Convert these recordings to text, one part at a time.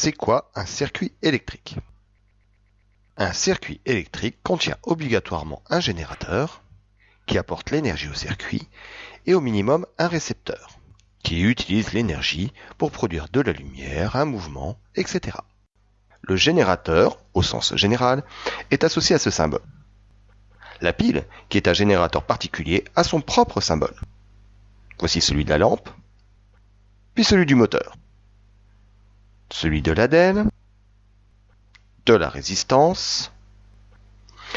C'est quoi un circuit électrique? Un circuit électrique contient obligatoirement un générateur qui apporte l'énergie au circuit et au minimum un récepteur qui utilise l'énergie pour produire de la lumière, un mouvement, etc. Le générateur, au sens général, est associé à ce symbole. La pile, qui est un générateur particulier, a son propre symbole. Voici celui de la lampe, puis celui du moteur, celui de l'ADEL, de la résistance,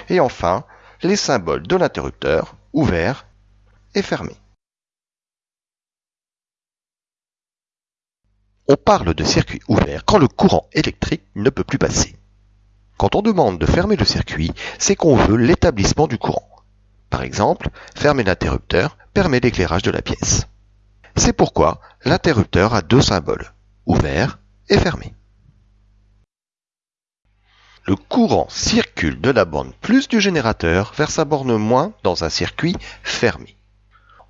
et enfin les symboles de l'interrupteur ouvert et fermé. On parle de circuit ouvert quand le courant électrique ne peut plus passer. Quand on demande de fermer le circuit, c'est qu'on veut l'établissement du courant. Par exemple, fermer l'interrupteur permet l'éclairage de la pièce. C'est pourquoi l'interrupteur a deux symboles, ouvert fermé. Le courant circule de la borne plus du générateur vers sa borne moins dans un circuit fermé.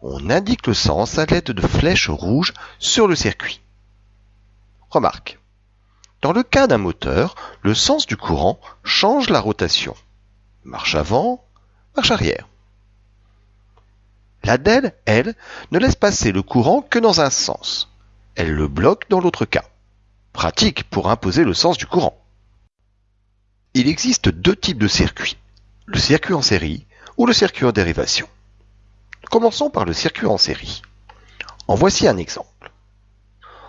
On indique le sens à l'aide de flèches rouges sur le circuit. Remarque. Dans le cas d'un moteur, le sens du courant change la rotation. Marche avant, marche arrière. La DEL, elle, ne laisse passer le courant que dans un sens. Elle le bloque dans l'autre cas. Pratique pour imposer le sens du courant. Il existe deux types de circuits. Le circuit en série ou le circuit en dérivation. Commençons par le circuit en série. En voici un exemple.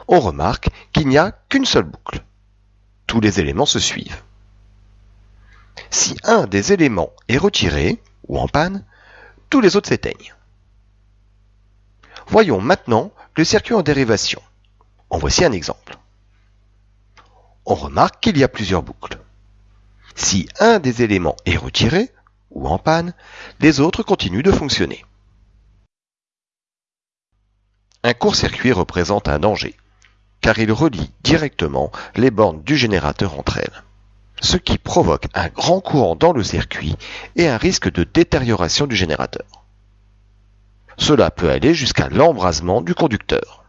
On remarque qu'il n'y a qu'une seule boucle tous les éléments se suivent. Si un des éléments est retiré ou en panne, tous les autres s'éteignent. Voyons maintenant le circuit en dérivation. En voici un exemple. On remarque qu'il y a plusieurs boucles. Si un des éléments est retiré ou en panne, les autres continuent de fonctionner. Un court-circuit représente un danger car il relie directement les bornes du générateur entre elles, ce qui provoque un grand courant dans le circuit et un risque de détérioration du générateur. Cela peut aller jusqu'à l'embrasement du conducteur.